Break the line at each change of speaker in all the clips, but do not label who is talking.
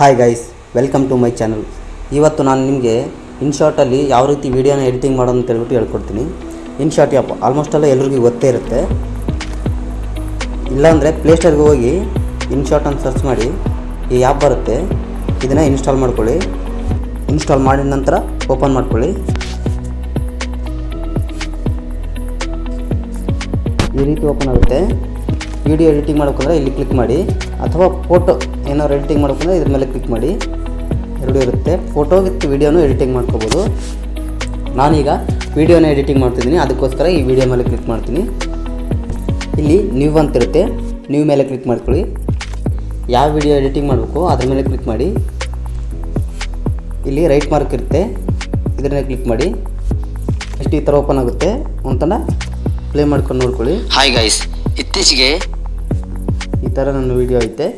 Hi guys welcome to my channel ಇವತ್ತು ನಾನು ನಿಮಗೆ ಇನ್ಶಾರ್ಟಲ್ಲಿ ಯಾವ ರೀತಿ ವೀಡಿಯೋನ ಎಡಿಟಿಂಗ್ ಮಾಡೋದು ಅಂತ ಹೇಳ್ಬಿಟ್ಟು ಹೇಳ್ಕೊಡ್ತೀನಿ. ಇನ್ಶಾರ್ಟ್ ಯಾಪ್ ಆಲ್ಮೋಸ್ಟ್ ಎಲ್ಲ ಎಲ್ರಿಗೂ ಗೊತ್ತೇ ಇರುತ್ತೆ. ಇಲ್ಲಾಂದರೆ ಪ್ಲೇಸ್ಟೋರ್ಗೆ ಹೋಗಿ ಇನ್ಶಾರ್ಟ್ ಅಂತ ಸರ್ಚ್ ಮಾಡಿ, ಈ ಆ್ಯಪ್ ಬರುತ್ತೆ. ಇದನ್ನು ಇನ್ಸ್ಟಾಲ್ ಮಾಡ್ಕೊಳ್ಳಿ. ಇನ್ಸ್ಟಾಲ್ ಮಾಡಿದ ನಂತರ ಓಪನ್ ಮಾಡ್ಕೊಳ್ಳಿ. ಈ ರೀತಿ ಓಪನ್ ಆಗುತ್ತೆ. ವಿಡಿಯೋ ಎಡಿಟಿಂಗ್ ಮಾಡೋಕ್ಕಂದ್ರೆ ಇಲ್ಲಿ ಕ್ಲಿಕ್ ಮಾಡಿ, ಅಥವಾ ಫೋಟೋ ಏನಾದ್ರು ಎಡಿಟಿಂಗ್ ಮಾಡ್ಬೇಕಂದ್ರೆ ಇದ್ರ ಮೇಲೆ ಕ್ಲಿಕ್ ಮಾಡಿ. ಎರಡು ಇರುತ್ತೆ. ಫೋಟೋ ವಿತ್ ವಿಡಿಯೋನು ಎಡಿಟಿಂಗ್ ಮಾಡ್ಕೋಬೋದು. ನಾನೀಗ ವಿಡಿಯೋನ ಎಡಿಟಿಂಗ್ ಮಾಡ್ತಿದ್ದೀನಿ. ಅದಕ್ಕೋಸ್ಕರ ಈ ವಿಡಿಯೋ ಮೇಲೆ ಕ್ಲಿಕ್ ಮಾಡ್ತೀನಿ. ಇಲ್ಲಿ ನ್ಯೂ ಅಂತಿರುತ್ತೆ ನ್ಯೂ ಮೇಲೆ ಕ್ಲಿಕ್ ಮಾಡ್ಕೊಳ್ಳಿ. ಯಾವ ವಿಡಿಯೋ ಎಡಿಟಿಂಗ್ ಮಾಡಬೇಕು ಅದ್ರ ಮೇಲೆ ಕ್ಲಿಕ್ ಮಾಡಿ. ಇಲ್ಲಿ ರೈಟ್ ಮಾರ್ಕ್ ಇರುತ್ತೆ. ಇದ್ರ ಮೇಲೆ ಕ್ಲಿಕ್ ಮಾಡಿ. ಎಷ್ಟು ಈ ಥರ ಓಪನ್ ಆಗುತ್ತೆ. ಅಂತಂದ ಪ್ಲೇ ಮಾಡ್ಕೊಂಡು ನೋಡ್ಕೊಳ್ಳಿ.
ಹಾಯ್ ಗೈಸ್ ಇತ್ತೀಚೆಗೆ
ಈ ಥರ ನನ್ನ ವಿಡಿಯೋ ಐತೆ.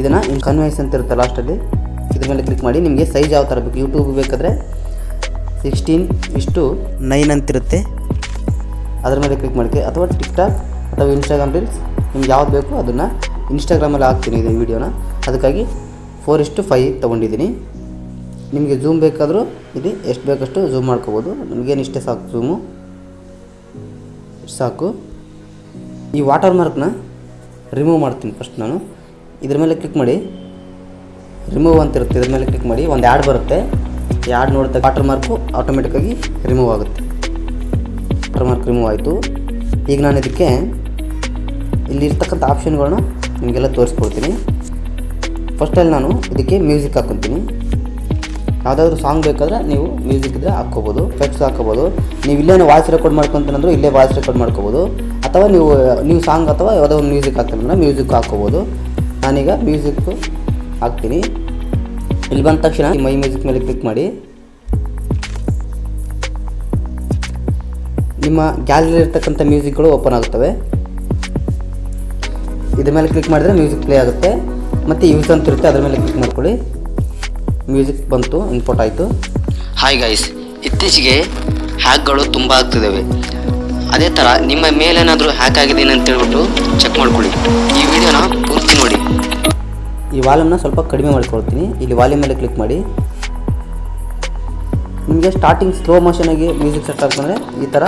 ಇದನ್ನು ಇನ್ ಕನ್ವೆನ್ಸ್ ಅಂತ ಇರುತ್ತೆ ಲಾಸ್ಟಲ್ಲಿ ಇದ್ರ ಮೇಲೆ ಕ್ಲಿಕ್ ಮಾಡಿ ನಿಮಗೆ ಸೈಜ್ ಯಾವ ಥರ ಬೇಕು ಯೂಟ್ಯೂಬ್ ಬೇಕಾದರೆ ಸಿಕ್ಸ್ಟೀನ್ ಇಷ್ಟು ನೈನ್ ಅಂತಿರುತ್ತೆ ಅದ್ರ ಮೇಲೆ ಕ್ಲಿಕ್ ಮಾಡಿ ಅಥವಾ ಟಿಕ್ಟಾಕ್ ಅಥವಾ ಇನ್ಸ್ಟಾಗ್ರಾಮ್ ರೀಲ್ಸ್ ನಿಮ್ಗೆ ಯಾವ್ದು ಬೇಕು ಅದನ್ನು ಇನ್ಸ್ಟಾಗ್ರಾಮಲ್ಲಿ ಹಾಕ್ತೀನಿ ಇದು ವೀಡಿಯೋನ ಅದಕ್ಕಾಗಿ ಫೋರ್ ಇಷ್ಟು ಫೈ ತೊಗೊಂಡಿದ್ದೀನಿ. ನಿಮಗೆ ಝೂಮ್ ಬೇಕಾದರೂ ಇದು ಎಷ್ಟು ಬೇಕಷ್ಟು ಝೂಮ್ ಮಾಡ್ಕೋಬೋದು. ನಿಮಗೇನು ಇಷ್ಟೇ ಸಾಕು ಝೂಮು ಸಾಕು. ಈ ವಾಟರ್ ಮಾರ್ಕ್ನ ರಿಮೂವ್ ಮಾಡ್ತೀನಿ ಫಸ್ಟ್ ನಾನು. ಇದ್ರ ಮೇಲೆ ಕ್ಲಿಕ್ ಮಾಡಿ ರಿಮೂವ್ ಅಂತ ಇರುತ್ತೆ ಇದ್ರ ಮೇಲೆ ಕ್ಲಿಕ್ ಮಾಡಿ, ಒಂದು ಆ್ಯಡ್ ಬರುತ್ತೆ. ಈ ಆ್ಯಡ್ ನೋಡಿದ ವಾಟರ್ ಮಾರ್ಕು ಆಟೋಮೆಟಿಕ್ಕಾಗಿ ರಿಮೂವ್ ಆಗುತ್ತೆ. ವಾಟರ್ ಮಾರ್ಕ್ ರಿಮೂವ್ ಆಯಿತು. ಈಗ ನಾನು ಇದಕ್ಕೆ ಇಲ್ಲಿರ್ತಕ್ಕಂಥ ಆಪ್ಷನ್ಗಳನ್ನ ನಿಮಗೆಲ್ಲ ತೋರಿಸ್ಕೊಡ್ತೀನಿ. ಫಸ್ಟಲ್ಲಿ ನಾನು ಇದಕ್ಕೆ ಮ್ಯೂಸಿಕ್ ಹಾಕ್ಕೊತೀನಿ ಯಾವುದಾದ್ರು ಸಾಂಗ್ ಬೇಕಾದ್ರೆ ನೀವು ಮ್ಯೂಸಿಕ್ ಇದ್ದರೆ ಹಾಕ್ಕೋಬೋದು ಎಫೆಕ್ಟ್ಸ್ ಹಾಕ್ಕೋಬೋದು. ನೀವು ಇಲ್ಲೇ ವಾಯ್ಸ್ ರೆಕಾರ್ಡ್ ಮಾಡ್ಕೊತೀನಂದ್ರೆ ಇಲ್ಲೇ ವಾಯ್ಸ್ ರೆಕಾರ್ಡ್ ಮಾಡ್ಕೋಬೋದು. ಅಥವಾ ನೀವು ನೀವು ಸಾಂಗ್ ಅಥವಾ ಯಾವುದೋ ಒಂದು ಮ್ಯೂಸಿಕ್ ಹಾಕ್ತೀನಂದ್ರೆ ಮ್ಯೂಸಿಕ್ ಹಾಕ್ಕೋಬೋದು. ನಾನೀಗ ಮ್ಯೂಸಿಕ್ ಹಾಕ್ತೀನಿ. ಇಲ್ಲಿ ಬಂದ ತಕ್ಷಣ ಈ ಮೈ ಮ್ಯೂಸಿಕ್ ಮೇಲೆ ಕ್ಲಿಕ್ ಮಾಡಿ. ನಿಮ್ಮ ಗ್ಯಾಲರಿ ಇರ್ತಕ್ಕಂಥ ಮ್ಯೂಸಿಕ್ಗಳು ಓಪನ್ ಆಗುತ್ತವೆ. ಇದ್ರ ಮೇಲೆ ಕ್ಲಿಕ್ ಮಾಡಿದರೆ ಮ್ಯೂಸಿಕ್ ಪ್ಲೇ ಆಗುತ್ತೆ. ಮತ್ತು ಯೂಸ್ ಅಂತ ಇರುತ್ತೆ, ಅದ್ರ ಮೇಲೆ ಕ್ಲಿಕ್ ಮಾಡ್ಕೊಳ್ಳಿ. ಮ್ಯೂಸಿಕ್ ಬಂತು ಇನ್ಪುಟ್ ಆಯಿತು.
ಹಾಯ್ ಗೈಸ್ ಇತ್ತೀಚೆಗೆ ಹ್ಯಾಕ್ಗಳು ತುಂಬ ಆಗ್ತಿದ್ದಾವೆ. ಅದೇ ಥರ ನಿಮ್ಮ ಮೇಲೇನಾದರೂ ಹ್ಯಾಕ್ ಆಗಿದೆ ಅಂತ ಹೇಳ್ಬಿಟ್ಟು ಚೆಕ್ ಮಾಡ್ಕೊಳ್ಳಿ. ಈ ವಿಡಿಯೋನ ಪೂರ್ತಿ ನೋಡಿ.
ಈ ವಾಲ್ಯೂಮ್ನ ಸ್ವಲ್ಪ ಕಡಿಮೆ ಮಾಡ್ಕೊಳ್ತೀನಿ. ಇಲ್ಲಿ ವಾಲ್ಯೂಮ್ ಮೇಲೆ ಕ್ಲಿಕ್ ಮಾಡಿ. ನಿಮಗೆ ಸ್ಟಾರ್ಟಿಂಗ್ ಸ್ಲೋ ಮೋಷನಾಗಿ ಮ್ಯೂಸಿಕ್ ಸೆಟ್ ಆಗ್ತಂದರೆ ಈ ಥರ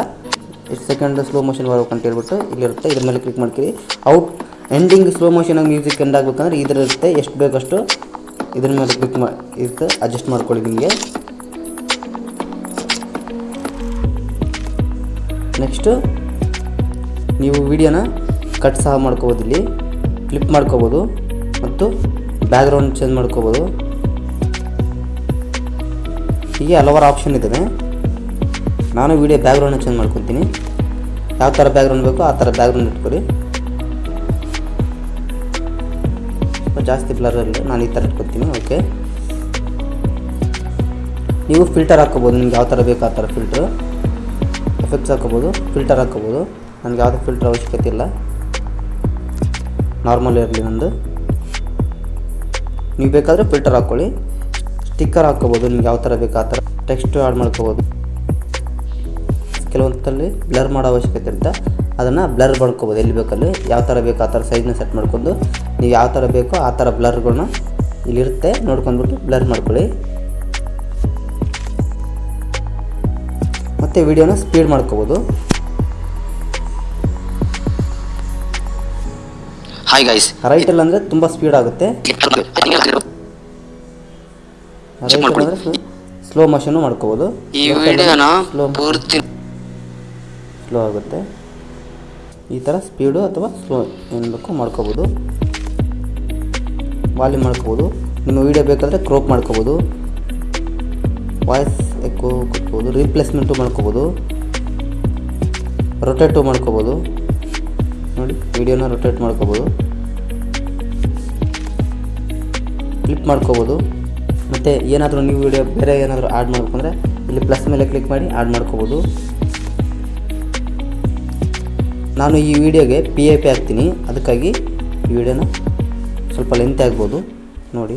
ಎಷ್ಟು ಸೆಕೆಂಡ್ ಸ್ಲೋ ಮೋಷನ್ ಬರ್ಬೇಕು ಅಂತ ಹೇಳ್ಬಿಟ್ಟು ಇಲ್ಲಿರುತ್ತೆ. ಇದ್ರ ಮೇಲೆ ಕ್ಲಿಕ್ ಮಾಡ್ತೀರಿ ಔಟ್ ಎಂಡಿಂಗ್ ಸ್ಲೋ ಮೋಷನಾಗಿ ಮ್ಯೂಸಿಕ್ ಎಂಡ್ ಆಗ್ಬೇಕಂದ್ರೆ ಇದ್ರ ಇರುತ್ತೆ. ಎಷ್ಟು ಬೇಕಷ್ಟು ಇದ್ರ ಮೇಲೆ ಕ್ಲಿಕ್ ಮಾ ಇರುತ್ತೆ. ಅಡ್ಜಸ್ಟ್ ಮಾಡ್ಕೊಳ್ಳಿ ನಿಮಗೆ. ನೆಕ್ಸ್ಟು ನೀವು ವಿಡಿಯೋನ ಕಟ್ ಸಹ ಮಾಡ್ಕೋಬೋದು ಇಲ್ಲಿ, ಕ್ಲಿಪ್ ಮಾಡ್ಕೋಬೋದು ಮತ್ತು ಬ್ಯಾಕ್ಗ್ರೌಂಡ್ ಚೇಂಜ್ ಮಾಡ್ಕೋಬೋದು. ಹೀಗೆ ಹಲವಾರು ಆಪ್ಷನ್ ಇದ್ದಾವೆ. ನಾನು ವಿಡಿಯೋ ಬ್ಯಾಕ್ಗ್ರೌಂಡ್ ಚೇಂಜ್ ಮಾಡ್ಕೊತೀನಿ. ಯಾವ ಥರ ಬ್ಯಾಕ್ಗ್ರೌಂಡ್ ಬೇಕೋ ಆ ಥರ ಬ್ಯಾಕ್ಗ್ರೌಂಡ್ ಇಟ್ಕೊಳ್ಳಿ. ಜಾಸ್ತಿ ಬ್ಲರ್ ಇಲ್ಲ ನಾನು ಈ ಥರ ಇಟ್ಕೊತೀನಿ, ಓಕೆ. ನೀವು ಫಿಲ್ಟರ್ ಹಾಕ್ಕೋಬೋದು, ನಿಮ್ಗೆ ಯಾವ ಥರ ಬೇಕು ಆ ಥರ ಫಿಲ್ಟ್ರು. ಎಫೆಕ್ಟ್ಸ್ ಹಾಕೋಬೋದು ಫಿಲ್ಟರ್ ಹಾಕೋಬೋದು. ನನಗೆ ಯಾವುದೇ ಫಿಲ್ಟರ್ ಅವಶ್ಯಕತೆ ಇಲ್ಲ. ನಾರ್ಮಲ್ ಇರಲಿ ನಂದು. ನೀವು ಬೇಕಾದರೆ ಫಿಲ್ಟರ್ ಹಾಕ್ಕೊಳ್ಳಿ ಸ್ಟಿಕ್ಕರ್ ಹಾಕ್ಕೋಬೋದು ನಿಮ್ಗೆ ಯಾವ ಥರ ಬೇಕು ಆ ಥರ ಟೆಕ್ಸ್ಟ್ ಆ್ಯಡ್ ಮಾಡ್ಕೋಬೋದು. ಕೆಲವೊಂದಲ್ಲಿ ಬ್ಲರ್ ಮಾಡೋ ಅವಶ್ಯಕತೆ ಇರುತ್ತೆ. ಅದನ್ನು ಬ್ಲರ್ ಮಾಡ್ಕೋಬೋದು, ಎಲ್ಲಿ ಬೇಕಲ್ಲಿ. ಯಾವ ಥರ ಬೇಕು ಆ ಥರ ಸೈಜ್ನ ಸೆಟ್ ಮಾಡ್ಕೊಂಡು. ನೀವು ಯಾವ ಥರ ಬೇಕೋ ಆ ಥರ ಬ್ಲರ್ಗಳನ್ನ ಇಲ್ಲಿರುತ್ತೆ. ನೋಡ್ಕೊಂಡ್ಬಿಟ್ಟು ಬ್ಲರ್ ಮಾಡ್ಕೊಳ್ಳಿ. ಮತ್ತು ವಿಡಿಯೋನ ಸ್ಪೀಡ್ ಮಾಡ್ಕೋಬೋದು.
ಹಾಯ್ ಗಾಯ್ಸ್
ರೈಟಲ್ಲಿ ಅಂದರೆ ತುಂಬ ಸ್ಪೀಡ್ ಆಗುತ್ತೆ. ಅಂದರೆ ಸ್ಲೋ ಮೋಷನು ಮಾಡ್ಕೋಬೋದು.
ಈ ವಿಡಿಯೋನ
ಸ್ಲೋ
ಪೂರ್ತಿ
ಸ್ಲೋ ಆಗುತ್ತೆ. ಈ ಥರ ಸ್ಪೀಡು ಅಥವಾ ಸ್ಲೋ ಏನು ಬೇಕೋ ಮಾಡ್ಕೋಬೋದು. ವಾಲ್ಯೂಮ್ ಮಾಡ್ಕೋಬೋದು. ನಿಮ್ಮ ವೀಡಿಯೋ ಬೇಕಾದರೆ ಕ್ರೋಪ್ ಮಾಡ್ಕೋಬೋದು. ವಾಯ್ಸ್ ಎಕ್ಕೋ ಕೊಟ್ಬೋದು ರೀಪ್ಲೇಸ್ಮೆಂಟು ಮಾಡ್ಕೋಬೋದು ರೊಟೇಟು ಮಾಡ್ಕೋಬೋದು. ನೋಡಿ ವಿಡಿಯೋನ ರೊಟೇಟ್ ಮಾಡ್ಕೋಬೋದು. ಕ್ಲಿಪ್ ಮಾಡ್ಕೋಬೋದು. ಮತ್ತು ಏನಾದರೂ ನೀವು ವಿಡಿಯೋ ಬೇರೆ ಏನಾದರೂ ಆ್ಯಡ್ ಮಾಡ್ಬೇಕಂದ್ರೆ ಇಲ್ಲಿ ಪ್ಲಸ್ ಮೇಲೆ ಕ್ಲಿಕ್ ಮಾಡಿ ಆ್ಯಡ್ ಮಾಡ್ಕೋಬೋದು. ನಾನು ಈ ವಿಡಿಯೋಗೆ ಪಿ ಎ ಪಿ ಹಾಕ್ತೀನಿ. ಅದಕ್ಕಾಗಿ ಈ ವಿಡಿಯೋನ ಸ್ವಲ್ಪ ಲೆಂತ್ ಆಗ್ಬೋದು. ನೋಡಿ ನೋಡಿ.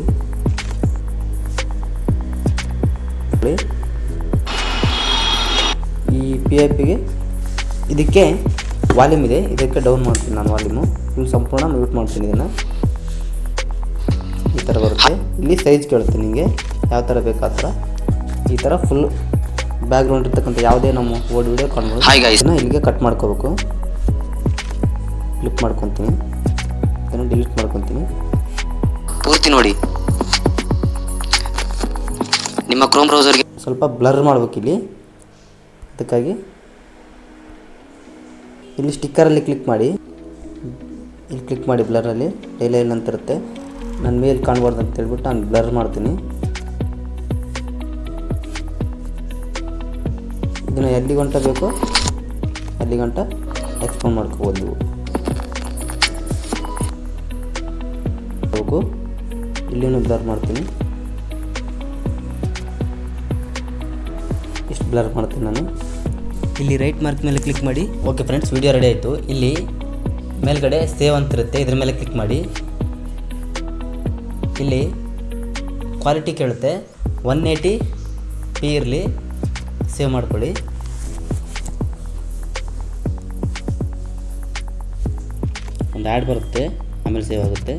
ಈ ಪಿ ಐ ಪಿಗೆ ಇದಕ್ಕೆ ವಾಲ್ಯೂಮ್ ಇದೆ. ಇದಕ್ಕೆ ಡೌನ್ ಮಾಡ್ತೀನಿ ನಾನು ವಾಲ್ಯೂಮು ಇವು ಸಂಪೂರ್ಣ ಮ್ಯೂಟ್ ಮಾಡ್ತೀನಿ ಇದನ್ನು. ಈ ಥರ ಬರುತ್ತೆ. ಇಲ್ಲಿ ಸೈಜ್ ಕೇಳುತ್ತೆ ನಿಮಗೆ ಯಾವ ಥರ ಬೇಕು ಆ ಥರ ಈ ಥರ ಫುಲ್ ಬ್ಯಾಕ್ಗ್ರೌಂಡ್ ಇರ್ತಕ್ಕಂಥ ಯಾವುದೇ ನಮ್ಮ ಓಡ್ ವಿಡಿಯೋ ಕಾಣ್ಬೋದು. ಇದನ್ನು ಇಲ್ಲಿಗೆ ಕಟ್ ಮಾಡ್ಕೋಬೇಕು. ಕ್ಲಿಕ್ ಮಾಡ್ಕೊತೀನಿ. ಇದನ್ನು ಡಿಲೀಟ್ ಮಾಡ್ಕೊತೀನಿ.
ಪೂರ್ತಿ ನೋಡಿ. ನಿಮ್ಮ ಕ್ರೋಮ್ ಬ್ರೌಸರ್ಗೆ
ಸ್ವಲ್ಪ ಬ್ಲರ್ ಮಾಡ್ಬೇಕು ಇಲ್ಲಿ. ಅದಕ್ಕಾಗಿ ಇಲ್ಲಿ ಸ್ಟಿಕ್ಕರಲ್ಲಿ ಕ್ಲಿಕ್ ಮಾಡಿ. ಇಲ್ಲಿ ಕ್ಲಿಕ್ ಮಾಡಿ ಬ್ಲರಲ್ಲಿ ಡೈಲೈಲ್ ಅಂತ ಇರುತ್ತೆ. ನನ್ನ ಮೇಲೆ ಕಾಣ್ಬಾರ್ದು ಅಂತ ಹೇಳ್ಬಿಟ್ಟು ನಾನು ಬ್ಲರ್ ಮಾಡ್ತೀನಿ. ಇದನ್ನು ಎಲ್ಲಿ ಗಂಟ ಬೇಕು? ಅಲ್ಲಿ ಗಂಟ? ಎಕ್ಸ್ಪಾಂಡ್ ಮಾಡ್ಕೋಬೋದು. ನೀವು ಹೋಗು. ಇಲ್ಲಿನೂ ಬ್ಲರ್ ಮಾಡ್ತೀನಿ. ಬ್ಲರ್ ಮಾಡ್ತೀನಿ ನಾನು. ಇಲ್ಲಿ ರೈಟ್ ಮಾರ್ಕ್ ಮೇಲೆ ಕ್ಲಿಕ್ ಮಾಡಿ. ಓಕೆ ಫ್ರೆಂಡ್ಸ್ ವಿಡಿಯೋ ರೆಡಿ ಆಯಿತು. ಇಲ್ಲಿ ಮೇಲ್ಗಡೆ ಸೇವ್ ಅಂತಿರುತ್ತೆ ಇದ್ರ ಮೇಲೆ ಕ್ಲಿಕ್ ಮಾಡಿ. ಇಲ್ಲಿ ಕ್ವಾಲಿಟಿ ಕೇಳುತ್ತೆ. ಒನ್ ಏಯ್ಟಿ ಪಿ ಇರಲಿ ಸೇವ್ ಮಾಡ್ಕೊಳ್ಳಿ. ಒಂದು ಆ್ಯಡ್ ಬರುತ್ತೆ ಆಮೇಲೆ ಸೇವ್ ಆಗುತ್ತೆ.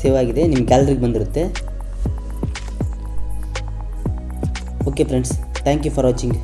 ಸೇವ್ ಆಗಿದೆ ನಿಮ್ಮ ಗ್ಯಾಲರಿಗೆ ಬಂದಿರುತ್ತೆ. Okay friends thank you for watching